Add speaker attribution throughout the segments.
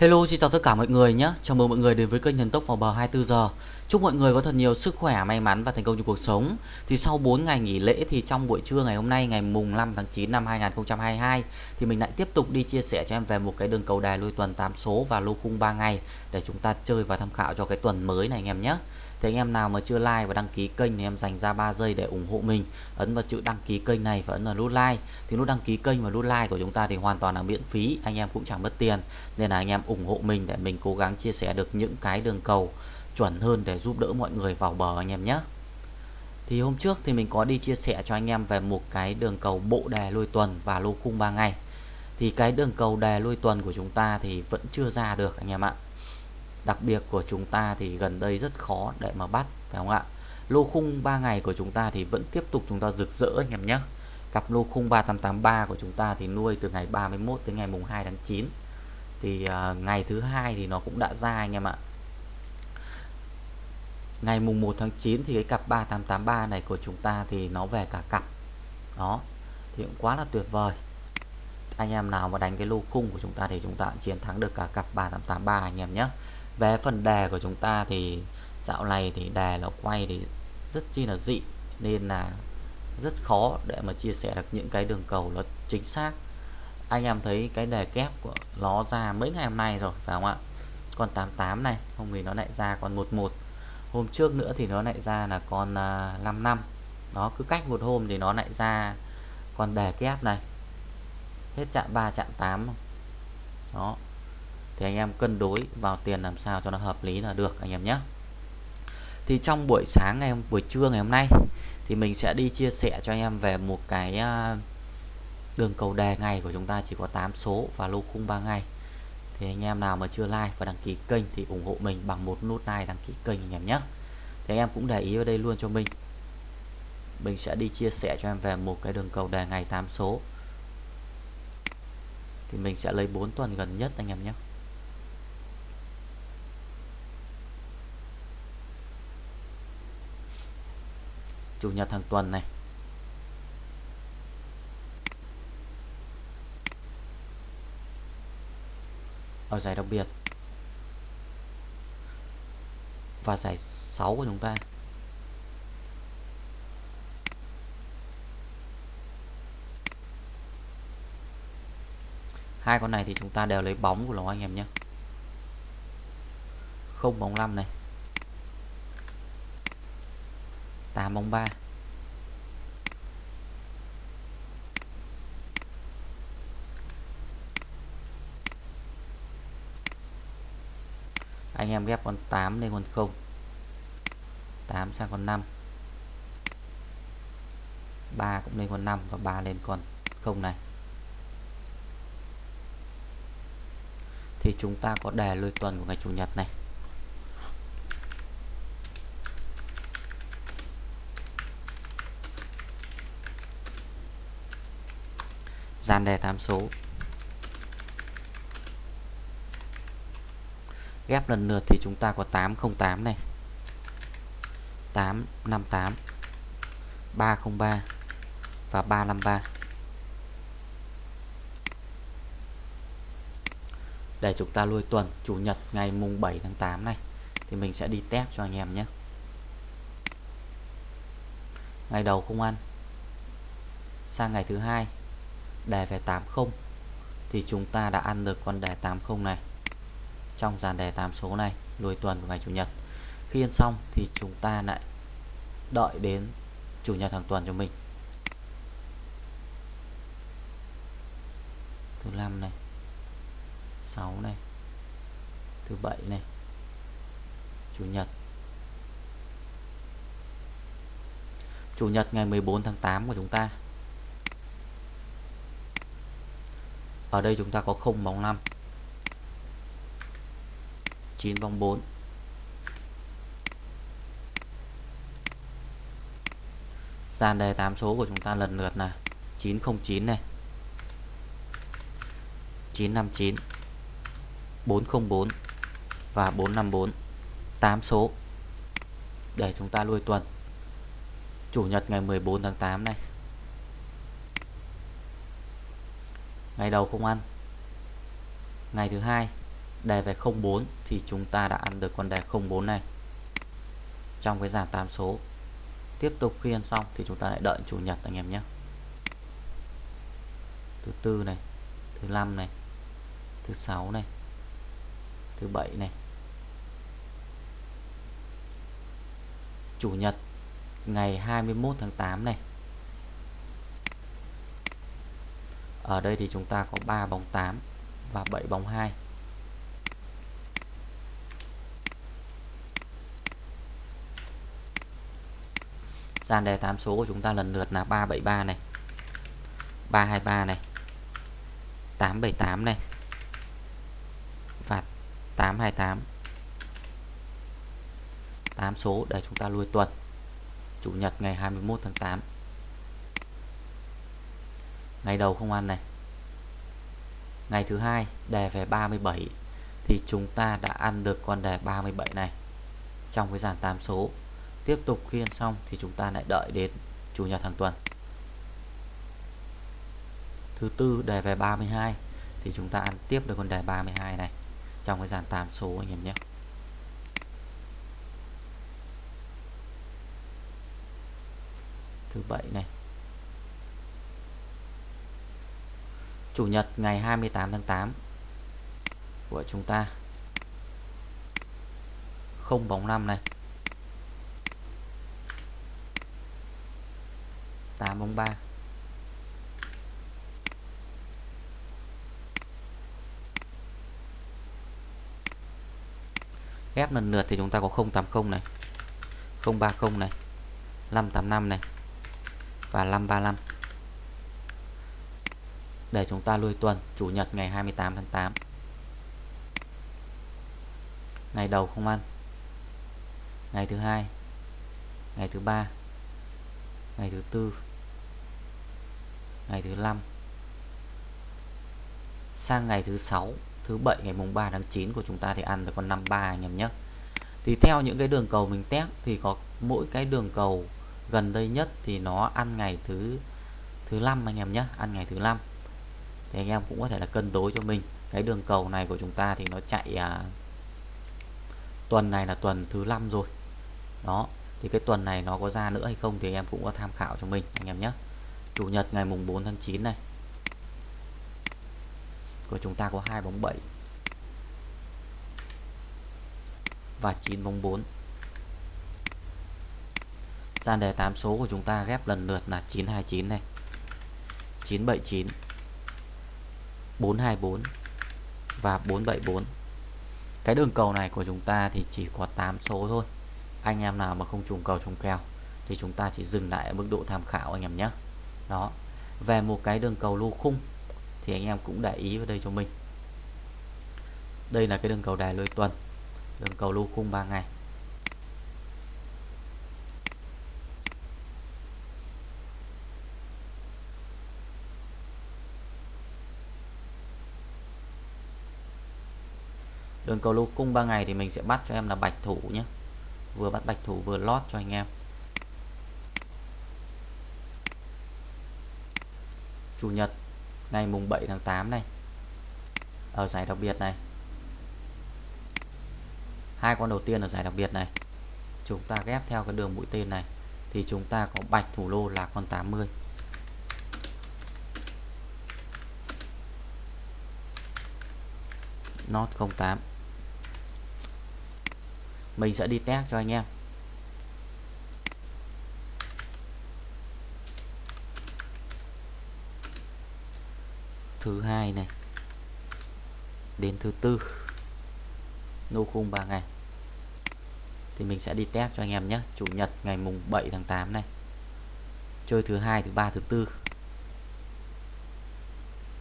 Speaker 1: Hello xin chào tất cả mọi người nhé. Chào mừng mọi người đến với kênh Thần Tốc vào bờ 24 giờ. Chúc mọi người có thật nhiều sức khỏe, may mắn và thành công trong cuộc sống. Thì sau 4 ngày nghỉ lễ thì trong buổi trưa ngày hôm nay ngày mùng 5 tháng 9 năm 2022 Thì mình lại tiếp tục đi chia sẻ cho em về một cái đường cầu đài lui tuần 8 số và lô khung 3 ngày Để chúng ta chơi và tham khảo cho cái tuần mới này anh em nhé thì anh em nào mà chưa like và đăng ký kênh thì em dành ra 3 giây để ủng hộ mình, ấn vào chữ đăng ký kênh này và ấn vào nút like. Thì nút đăng ký kênh và nút like của chúng ta thì hoàn toàn là miễn phí, anh em cũng chẳng mất tiền. Nên là anh em ủng hộ mình để mình cố gắng chia sẻ được những cái đường cầu chuẩn hơn để giúp đỡ mọi người vào bờ anh em nhé. Thì hôm trước thì mình có đi chia sẻ cho anh em về một cái đường cầu bộ đề lôi tuần và lô khung 3 ngày. Thì cái đường cầu đề lôi tuần của chúng ta thì vẫn chưa ra được anh em ạ đặc biệt của chúng ta thì gần đây rất khó để mà bắt phải không ạ? Lô khung 3 ngày của chúng ta thì vẫn tiếp tục chúng ta rực rỡ anh em nhé. Cặp lô khung 3883 của chúng ta thì nuôi từ ngày 31 đến ngày mùng 2 tháng 9 thì uh, ngày thứ hai thì nó cũng đã ra anh em ạ. Ngày mùng 1 tháng 9 thì cái cặp 3883 này của chúng ta thì nó về cả cặp. Đó thì cũng quá là tuyệt vời. Anh em nào mà đánh cái lô khung của chúng ta thì chúng ta chiến thắng được cả cặp 3883 anh em nhé về phần đề của chúng ta thì dạo này thì đề nó quay thì rất chi là dị nên là rất khó để mà chia sẻ được những cái đường cầu nó chính xác. Anh em thấy cái đề kép của nó ra mấy ngày hôm nay rồi phải không ạ? Con 88 này hôm thì nó lại ra con 11 hôm trước nữa thì nó lại ra là con uh, à, 5 năm. Cứ cách một hôm thì nó lại ra con đề kép này. Hết chạm 3 chạm 8 đó thì anh em cân đối vào tiền làm sao cho nó hợp lý là được, anh em nhé. Thì trong buổi sáng ngày hôm, buổi trưa ngày hôm nay thì mình sẽ đi chia sẻ cho anh em về một cái à, đường cầu đề ngày của chúng ta chỉ có 8 số và lô khung 3 ngày. Thì anh em nào mà chưa like và đăng ký kênh thì ủng hộ mình bằng một nút like đăng ký kênh anh em nhé. Thì anh em cũng để ý vào đây luôn cho mình. Mình sẽ đi chia sẻ cho em về một cái đường cầu đề ngày 8 số. Thì mình sẽ lấy 4 tuần gần nhất anh em nhé. Chủ nhật hàng tuần này. Ở giải đặc biệt. Và giải 6 của chúng ta. Hai con này thì chúng ta đều lấy bóng của nó anh em nhé. Không bóng 5 này. 8 bóng 3 anh em ghép con 8 lên con 0 8 sang con 5 3 cũng lên con 5 và 3 lên con 0 này. Thì chúng ta có đề lôi tuần của ngày Chủ nhật này. Gian đề tham số. Ghép lần lượt thì chúng ta có 808 này. 858 303 và 353 để chúng ta lui tuần, Chủ nhật ngày mùng 7 tháng 8 này, thì mình sẽ đi test cho anh em nhé. Ngày đầu không ăn, sang ngày thứ hai đề về 80 thì chúng ta đã ăn được con đề 80 này. Trong dàn đề 8 số này nuôi tuần của ngày Chủ nhật. Khi ăn xong thì chúng ta lại đợi đến Chủ nhật hàng tuần cho mình. Thứ năm này 6 này, thứ bảy này, Chủ nhật. Chủ nhật ngày 14 tháng 8 của chúng ta. Ở đây chúng ta có 0 bóng 5 9 bóng 4 dàn đề 8 số của chúng ta lần lượt là 909 này 959 404 và 454 8 số. Để chúng ta lui tuần, Chủ nhật ngày 14 tháng 8 này. Ngày đầu không ăn. Ngày thứ hai đề về 04 thì chúng ta đã ăn được con đề 04 này. Trong cái dàn 8 số, tiếp tục khi ăn xong thì chúng ta lại đợi chủ nhật anh em nhé. Thứ tư này, thứ năm này, thứ sáu này, thứ bảy này. Chủ nhật, ngày 21 tháng 8 này. Ở đây thì chúng ta có 3 bóng 8 và 7 bóng 2 dàn đề 8 số của chúng ta lần lượt là 373 này 323 này 878 này và 828 8 số để chúng ta lui tuần, Chủ nhật ngày 21 tháng 8 ngày đầu không ăn này. Ngày thứ hai, đề về 37 thì chúng ta đã ăn được con đề 37 này trong cái dàn 8 số. Tiếp tục khi ăn xong thì chúng ta lại đợi đến chủ nhật hàng tuần. Thứ tư, đề về 32 thì chúng ta ăn tiếp được con đề 32 này trong cái dàn 8 số anh em nhé. Thứ bảy này Chủ nhật ngày 28 tháng 8 của chúng ta. Không bóng 5 này. 8 bóng 3 ghép lần lượt thì chúng ta có 080 này 030 này 585 này và 535 để chúng ta lui tuần, Chủ nhật ngày 28 tháng 8 ngày đầu không ăn. Ngày thứ hai. Ngày thứ ba. Ngày thứ tư. Ngày thứ năm. Sang ngày thứ sáu, thứ bảy, ngày mùng 3 tháng 9 của chúng ta thì ăn được con 53 anh em nhé. Thì theo những cái đường cầu mình test thì có mỗi cái đường cầu gần đây nhất thì nó ăn ngày thứ thứ năm anh em nhé. Ăn ngày thứ năm thì anh em cũng có thể là cân đối cho mình. Cái đường cầu này của chúng ta thì nó chạy à, tuần này là tuần thứ năm rồi. Đó thì cái tuần này nó có ra nữa hay không thì anh em cũng có tham khảo cho mình anh em nhé. Chủ nhật ngày mùng 4 tháng 9 này của chúng ta có hai bóng 7 và 9 bóng 4 gian đề 8 số của chúng ta ghép lần lượt là 929 này 979 424 và 474 cái đường cầu này của chúng ta thì chỉ có 8 số thôi. Anh em nào mà không trùng cầu trùng kèo thì chúng ta chỉ dừng lại ở mức độ tham khảo anh em nhé. Đó. Về một cái đường cầu lô khung thì anh em cũng để ý vào đây cho mình. Đây là cái đường cầu đài lôi tuần, đường cầu lô khung 3 ngày. Đường cầu lô cung 3 ngày thì mình sẽ bắt cho em là bạch thủ nhé. Vừa bắt bạch thủ vừa lót cho anh em. Chủ nhật, ngày mùng 7 tháng 8 này. Ở giải đặc biệt này. Hai con đầu tiên ở giải đặc biệt này. Chúng ta ghép theo cái đường mũi tên này. Thì chúng ta có bạch thủ lô là con 80 not 08 mình sẽ đi test cho anh em. Thứ hai này. Đến thứ tư. Nô khung 3 ngày. Thì mình sẽ đi test cho anh em nhé. Chủ nhật ngày mùng 7 tháng 8 này. Chơi thứ hai, thứ ba, thứ tư.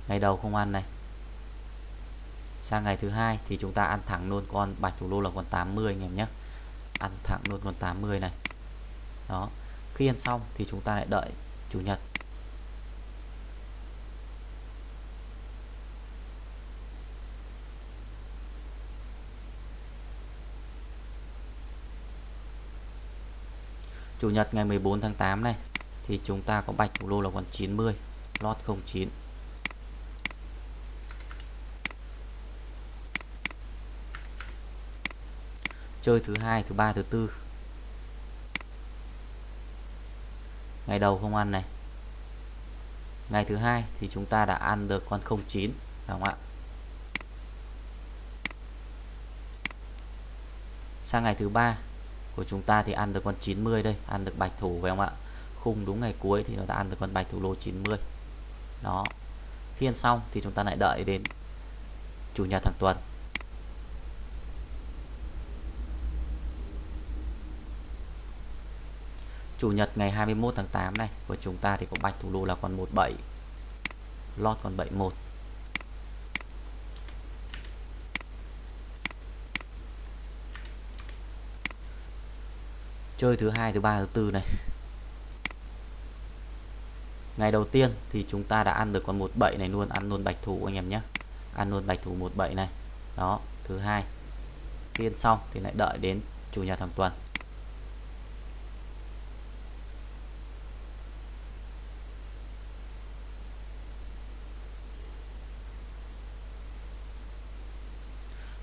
Speaker 1: Ngày đầu không ăn này sang ngày thứ hai thì chúng ta ăn thẳng luôn con bạch thủ lô là con 80 anh em nhé. Ăn thẳng luôn con 80 này. Đó, khi ăn xong thì chúng ta lại đợi chủ nhật. Chủ nhật ngày 14 tháng 8 này thì chúng ta có bạch thủ lô là con 90 lót 09 chơi thứ hai, thứ ba, thứ tư. Ngày đầu không ăn này. Ngày thứ hai thì chúng ta đã ăn được con 09 đúng không ạ? Sang ngày thứ ba của chúng ta thì ăn được con 90 đây, ăn được bạch thủ, phải không ạ? Khung đúng ngày cuối thì nó đã ăn được con bạch thủ lô 90 đó. Khi ăn xong thì chúng ta lại đợi đến chủ nhật hàng tuần. Chủ nhật ngày 21 tháng 8 này, của chúng ta thì có bạch thủ đô là con 17 lót con 71 chơi thứ hai, thứ ba, thứ tư này. Ngày đầu tiên thì chúng ta đã ăn được con 17 này luôn, ăn luôn bạch thủ anh em nhé. Ăn luôn bạch thủ 17 này. Đó, thứ hai. Phiên xong thì lại đợi đến chủ nhật hàng tuần.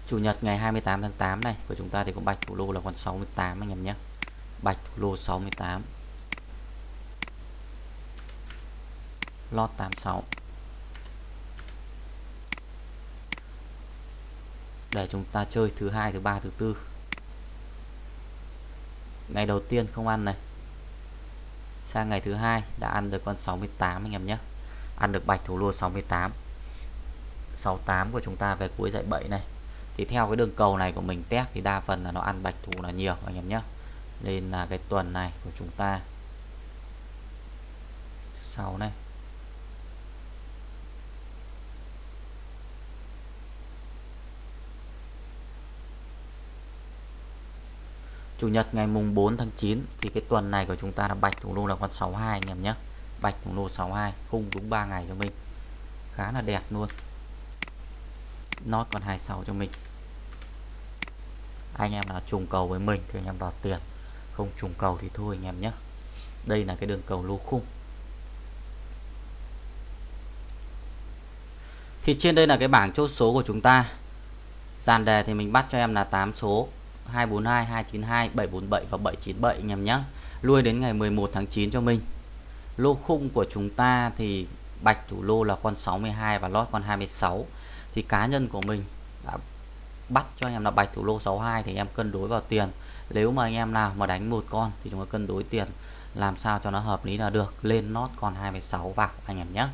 Speaker 1: Chủ nhật ngày 28 tháng 8 này, của chúng ta thì có bạch thủ lô là con 68 anh em nhé. Bạch thủ lô 68 Lot 86 để chúng ta chơi thứ hai, thứ ba, thứ tư. Ngày đầu tiên không ăn này. Sang ngày thứ hai đã ăn được con 68 anh em nhé. Ăn được bạch thủ lô 68 68 của chúng ta về cuối dạy 7 này thì theo cái đường cầu này của mình, test thì đa phần là nó ăn bạch thủ là nhiều, anh em nhé. Nên là cái tuần này của chúng ta, sau này. Chủ nhật ngày mùng 4 tháng 9 thì cái tuần này của chúng ta là bạch thủ lô là con 62 anh em nhé. Bạch thủ lô 62 khung đúng 3 ngày cho mình. Khá là đẹp luôn. Nó còn 26 cho mình anh em nào trùng cầu với mình thì anh em vào tiền. Không trùng cầu thì thôi anh em nhé. Đây là cái đường cầu lô khung. Thì trên đây là cái bảng chốt số của chúng ta. Dàn đề thì mình bắt cho em là 8 số 242 292 747 và 797 anh em nhé. Lui đến ngày 11 tháng 9 cho mình. Lô khung của chúng ta thì bạch thủ lô là con 62 và lót con 26 thì cá nhân của mình đã bắt cho anh em là bạch thủ lô 62 thì em cân đối vào tiền. Nếu mà anh em nào mà đánh một con thì chúng ta cân đối tiền, làm sao cho nó hợp lý là được. Lên nốt con 26 vào anh em nhé.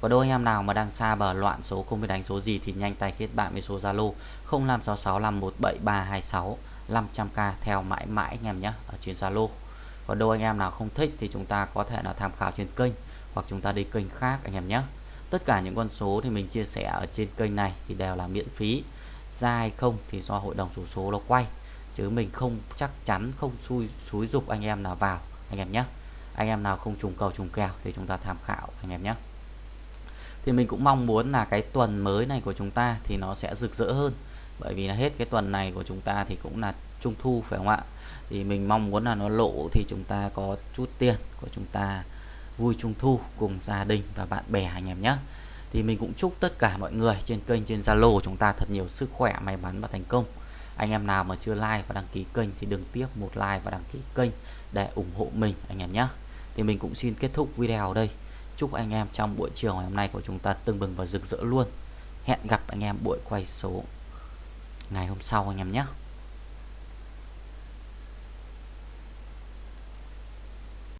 Speaker 1: Có đôi anh em nào mà đang xa bờ loạn số, không biết đánh số gì thì nhanh tay kết bạn với số Zalo 0566517326 500k theo mãi mãi anh em nhé, ở trên Zalo. Và đôi anh em nào không thích thì chúng ta có thể là tham khảo trên kênh hoặc chúng ta đi kênh khác anh em nhé. Tất cả những con số thì mình chia sẻ ở trên kênh này thì đều là miễn phí ra hay không thì do hội đồng số số nó quay. Chứ mình không, chắc chắn không xui, xúi dục anh em nào vào, anh em nhé anh em nào không trùng cầu trùng kèo thì chúng ta tham khảo, anh em nhé thì mình cũng mong muốn là cái tuần mới này của chúng ta thì nó sẽ rực rỡ hơn. Bởi vì là hết cái tuần này của chúng ta thì cũng là trung thu, phải không ạ? Thì mình mong muốn là nó lộ thì chúng ta có chút tiền của chúng ta vui trung thu cùng gia đình và bạn bè, anh em nhé thì mình cũng chúc tất cả mọi người trên kênh, trên Zalo của chúng ta thật nhiều sức khỏe, may mắn và thành công. Anh em nào mà chưa like và đăng ký kênh thì đừng tiếc một like và đăng ký kênh để ủng hộ mình, anh em nhé. Thì mình cũng xin kết thúc video ở đây. Chúc anh em trong buổi chiều ngày hôm nay của chúng ta tưng bừng và rực rỡ luôn. Hẹn gặp anh em buổi quay số ngày hôm sau, anh em nhé.